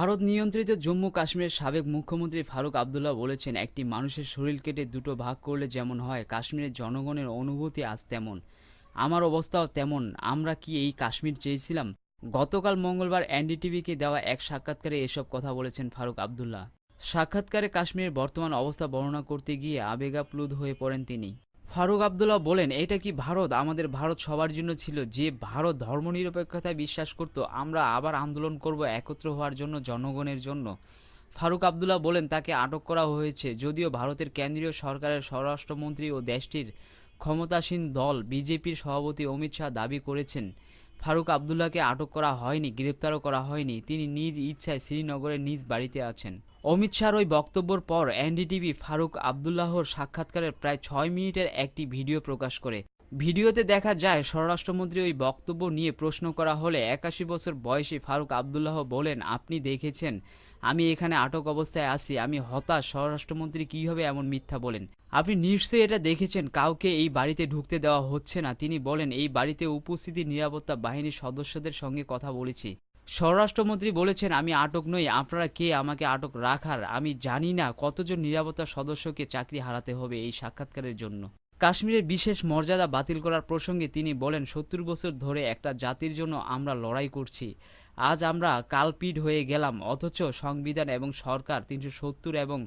ভারত নিয়ন্ত্রিত জম্মু কাশ্মীরের সাবেক মুখ্যমন্ত্রী ফারুক আবদুল্লাহ বলেছেন, একটি মানুষের শরীর কেটে দুটো ভাগ করলে যেমন হয়, কাশ্মীরের জনগণের অনুভূতি আজ তেমন। আমার অবস্থাও তেমন। আমরা কি এই কাশ্মীর চেয়েছিলাম? গতকাল মঙ্গলবার এনডিটিভিকে দেওয়া এক সাক্ষাৎকারে এসব কথা বলেছেন ফারুক আবদুল্লাহ। সাক্ষাৎকারে কাশ্মীরের বর্তমান অবস্থা বর্ণনা করতে গিয়ে আবেগাপ্লুত হয়ে পড়েন তিনি। ফারুক আবদুল্লাহ বলেন এটা কি ভারত? আমাদের ভারত সবার জন্য ছিল। যে ভারত ধর্মনিরপেক্ষতায় বিশ্বাস করত, আমরা আবার আন্দোলন করব একত্র হওয়ার জন্য, জনগণের জন্য। ফারুক আবদুল্লাহ বলেন, তাকে আটক করা হয়েছে। যদিও ভারতের কেন্দ্রীয় সরকারের স্বরাষ্ট্রমন্ত্রী ও দেশটির ক্ষমতাসীন দল বিজেপির সভাপতি অমিত শাহ দাবি করেছেন ফারুক আবদুল্লাহকে আটক করা হয়নি, গ্রেপ্তারও করা হয়নি। তিনি নিজ ইচ্ছায় শ্রীনগরের নিজ বাড়িতে আছেন। অমিত শাহর ওই বক্তব্যের পর এনডিটিভি ফারুক আবদুল্লাহর সাক্ষাৎকারের প্রায় ছয় মিনিটের একটি ভিডিও প্রকাশ করে। ভিডিওতে দেখা যায়, স্বরাষ্ট্রমন্ত্রী ওই বক্তব্য নিয়ে প্রশ্ন করা হলে একাশি বছর বয়সী ফারুক আবদুল্লাহ বলেন, আপনি দেখেছেন আমি এখানে আটক অবস্থায় আছি, আমি হতাশ। স্বরাষ্ট্রমন্ত্রী কীভাবে এমন মিথ্যা বলেন। আপনি নিশ্চয়ই এটা দেখেছেন, কাউকে এই বাড়িতে ঢুকতে দেওয়া হচ্ছে না। তিনি বলেন, এই বাড়িতে উপস্থিতি নিরাপত্তা বাহিনীর সদস্যদের সঙ্গে কথা বলেছি। স্বরাষ্ট্রমন্ত্রী বলেছেন, আমি আটক নই, আপনারা কে? আমাকে আটক রাখার। আমি জানি না কতজন নিরাপত্তা সদস্যকে চাকরি হারাতে হবে এই সাক্ষাৎকারের জন্য। কাশ্মীরের বিশেষ মর্যাদা বাতিল করার প্রসঙ্গে তিনি বলেন, সত্তর বছর ধরে একটা জাতির জন্য আমরা লড়াই করছি। আজ আমরা কালপিড হয়ে গেলাম, অথচ সংবিধান এবং সরকার তিনশো সত্তর এবং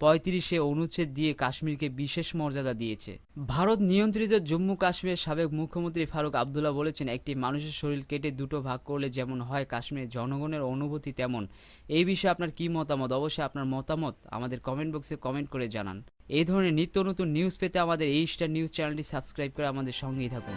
পঁয়ত্রিশে অনুচ্ছেদ দিয়ে কাশ্মীরকে বিশেষ মর্যাদা দিয়েছে। ভারত নিয়ন্ত্রিত জম্মু কাশ্মীরের সাবেক মুখ্যমন্ত্রী ফারুক আবদুল্লাহ বলেছেন, একটি মানুষের শরীর কেটে দুটো ভাগ করলে যেমন হয়, কাশ্মীরের জনগণের অনুভূতি তেমন। এই বিষয়ে আপনার কী মতামত? অবশ্যই আপনার মতামত আমাদের কমেন্ট বক্সে কমেন্ট করে জানান। এই ধরনের নিত্য নতুন নিউজ পেতে আমাদের এই স্টার নিউজ চ্যানেলটি সাবস্ক্রাইব করে আমাদের সঙ্গেই থাকুন।